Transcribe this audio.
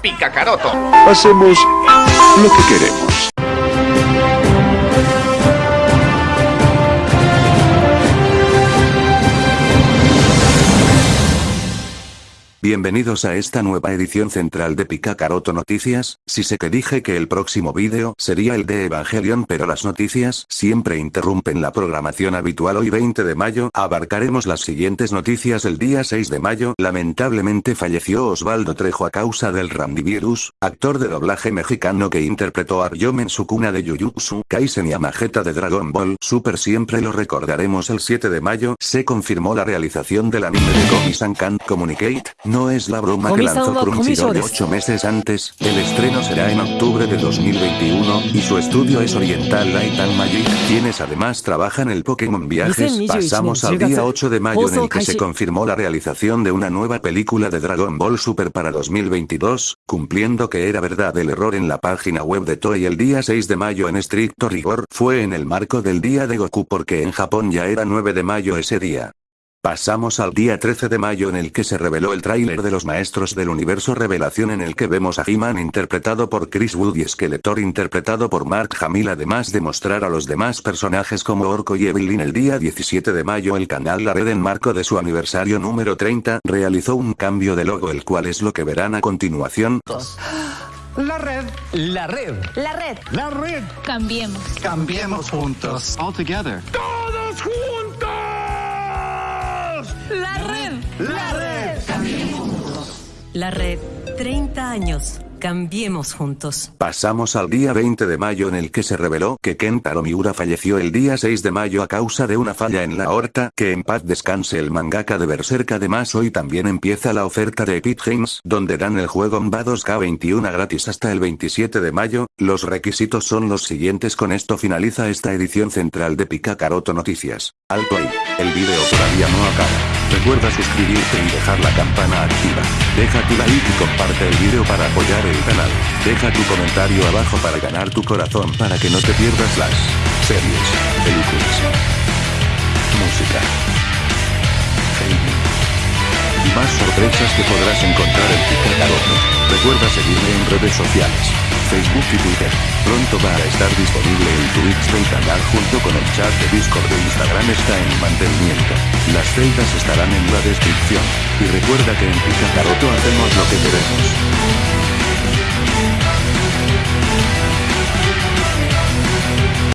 Picacaroto. Hacemos lo que queremos. Bienvenidos a esta nueva edición central de Picacaroto Noticias, si sé que dije que el próximo vídeo sería el de Evangelion pero las noticias siempre interrumpen la programación habitual. Hoy 20 de mayo abarcaremos las siguientes noticias el día. 6 de mayo lamentablemente falleció Osvaldo Trejo a causa del Randivirus, actor de doblaje mexicano que interpretó a Ryom en su cuna de Jujutsu Kaisen y a Majeta de Dragon Ball. Super siempre lo recordaremos. El 7 de mayo se confirmó la realización del anime de Komi-san Communicate, no es la broma que lanzó Crunchyroll 8 meses antes, el estreno será en octubre de 2021, y su estudio es Oriental Light and Magic, quienes además trabajan el Pokémon Viajes. Pasamos al día 8 de mayo en el que se confirmó la realización de una nueva película de Dragon Ball Super para 2022, cumpliendo que era verdad el error en la página web de Toei el día 6 de mayo en estricto rigor, fue en el marco del día de Goku porque en Japón ya era 9 de mayo ese día. Pasamos al día 13 de mayo en el que se reveló el tráiler de los Maestros del Universo Revelación en el que vemos a He-Man interpretado por Chris Wood y Skeletor interpretado por Mark Hamill además de mostrar a los demás personajes como Orko y Evelyn el día 17 de mayo el canal La Red en marco de su aniversario número 30 realizó un cambio de logo el cual es lo que verán a continuación. La red. La red. La red. La red. Cambiemos. Cambiemos juntos. All together. ¡Todos juntos! La red. La red. La red. 30 años. Cambiemos juntos. Pasamos al día 20 de mayo en el que se reveló que Kentaro Miura falleció el día 6 de mayo a causa de una falla en la aorta, que en paz descanse el mangaka de Berserk además hoy también empieza la oferta de Epic Games, donde dan el juego MBA 2K21 gratis hasta el 27 de mayo, los requisitos son los siguientes con esto finaliza esta edición central de Picacaroto Noticias. Alto ahí, el vídeo todavía no acaba. Recuerda suscribirte y dejar la campana activa. Deja tu like y comparte el vídeo para apoyar el canal. Deja tu comentario abajo para ganar tu corazón para que no te pierdas las series, películas, música, gaming y más sorpresas que podrás encontrar en Picacaroto. Recuerda seguirme en redes sociales, Facebook y Twitter. Pronto va a estar disponible el Twitch del canal junto con el chat de Discord de Instagram está en mantenimiento. Las celdas estarán en la descripción. Y recuerda que en Picacaroto hacemos lo que queremos.